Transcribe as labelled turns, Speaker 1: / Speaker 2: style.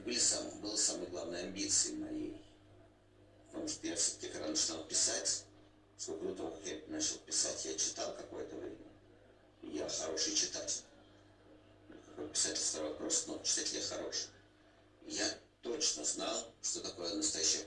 Speaker 1: были сам было самой главной амбицией моей. Потому что я все-таки, когда начинал писать, сколько до того, как я начал писать, я читал какое-то время. Я хороший читатель. Какой писатель второй вопрос, но читатель я хороший. Я точно знал, что такое настоящая.